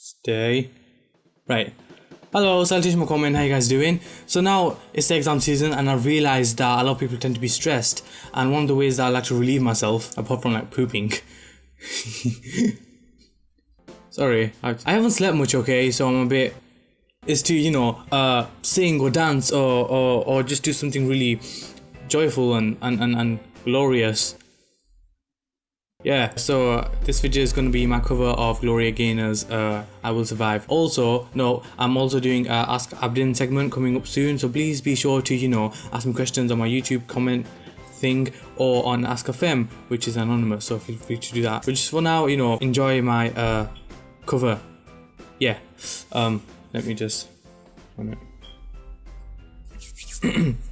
Stay. Right. Hello, salutation comment, how you guys doing? So now it's the exam season and I realized that a lot of people tend to be stressed and one of the ways that I like to relieve myself, apart from like pooping. Sorry, I, I haven't slept much, okay, so I'm a bit is to you know uh sing or dance or or, or just do something really joyful and and, and, and glorious yeah so uh, this video is going to be my cover of gloria gaynor's uh i will survive. Also no i'm also doing uh, ask abdin segment coming up soon so please be sure to you know ask me questions on my youtube comment thing or on Ask.fm which is anonymous so feel free to do that. But just for now you know enjoy my uh cover. Yeah um let me just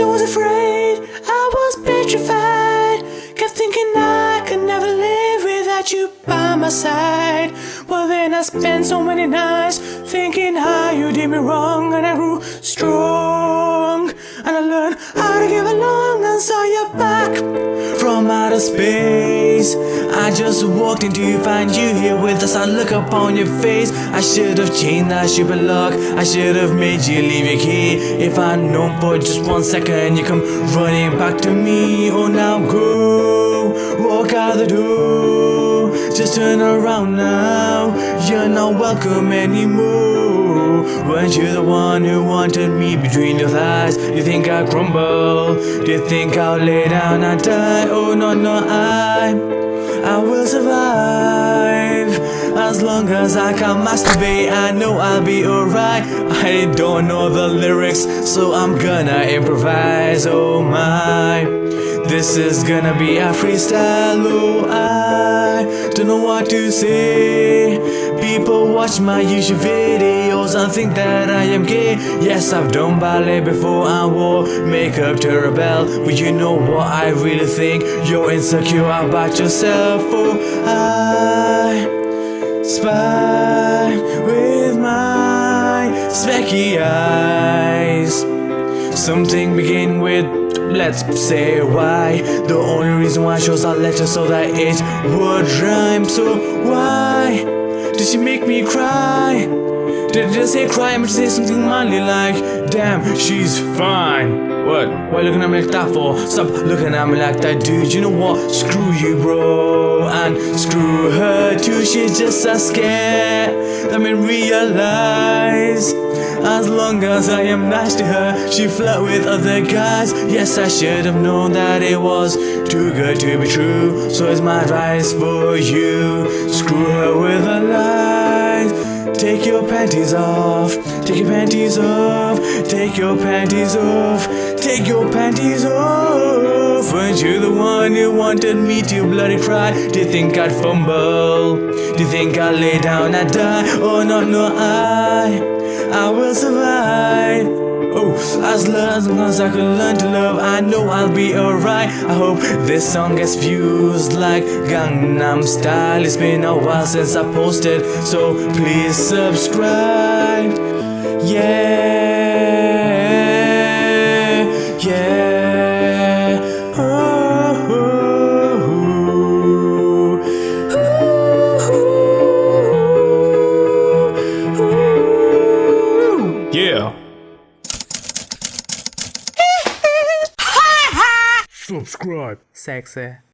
I was afraid, I was petrified. Kept thinking I could never live without you by my side. Well then I spent so many nights thinking how you did me wrong And I grew strong. And I learned how to give along and saw you back From outer space. I just walked in to find you here with us I look upon your face I should have changed that stupid lock I should have made you leave your key If I'd known for just one second You come running back to me Oh now go Walk out the door Just turn around now You're not welcome anymore Weren't you the one who wanted me between your thighs? Do you think I crumble? Do you think I'll lay down and die? Oh no no I As long as I can masturbate I know I'll be alright. I don't know the lyrics So I'm gonna improvise. Oh my This is gonna be a freestyle. Oh I don't know what to say. People watch my YouTube videos and think that I am gay. Yes, I've done ballet before I wore makeup to rebel. But you know what I really think? You're insecure about yourself. Oh, I eyes Something begin with let's say why The only reason why I chose that letter so that it would rhyme So why did she make me cry? Did I just say cry? I'm say something manly like Damn, she's fine what? Why you looking at me like that for? Stop looking at me like that, dude. You know what? Screw you, bro. And screw her too. She's just a scare. Let me realize. As long as I am nice to her, she flirt with other guys. Yes, I should have known that it was too good to be true. So it's my advice for you. Screw her with a lies. Take your panties off. Take your panties off. Take your panties off. Take your panties off. Weren't you the one who wanted me to bloody cry? Do you think I'd fumble? Do you think I'd lay down and die? Oh no, no, I, I will survive. Oh, as long as I can learn to love, I know I'll be alright. I hope this song gets views like Gangnam Style. It's been a while since I posted, so please subscribe. Yeah, yeah. oh, oh, oh. Yeah. Subscribe. Sexy.